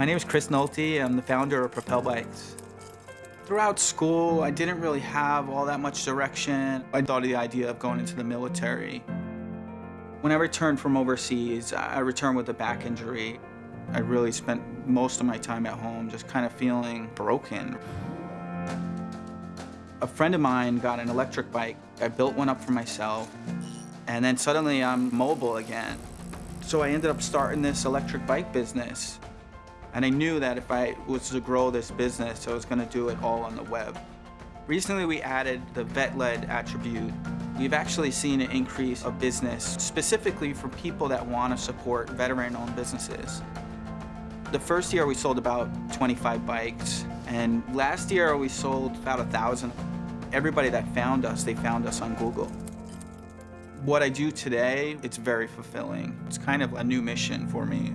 My name is Chris Nolte. I'm the founder of Propel Bikes. Throughout school, I didn't really have all that much direction. I thought of the idea of going into the military. When I returned from overseas, I returned with a back injury. I really spent most of my time at home just kind of feeling broken. A friend of mine got an electric bike. I built one up for myself, and then suddenly I'm mobile again. So I ended up starting this electric bike business. And I knew that if I was to grow this business, I was gonna do it all on the web. Recently, we added the vet-led attribute. We've actually seen an increase of business specifically for people that wanna support veteran-owned businesses. The first year we sold about 25 bikes, and last year we sold about a 1,000. Everybody that found us, they found us on Google. What I do today, it's very fulfilling. It's kind of a new mission for me.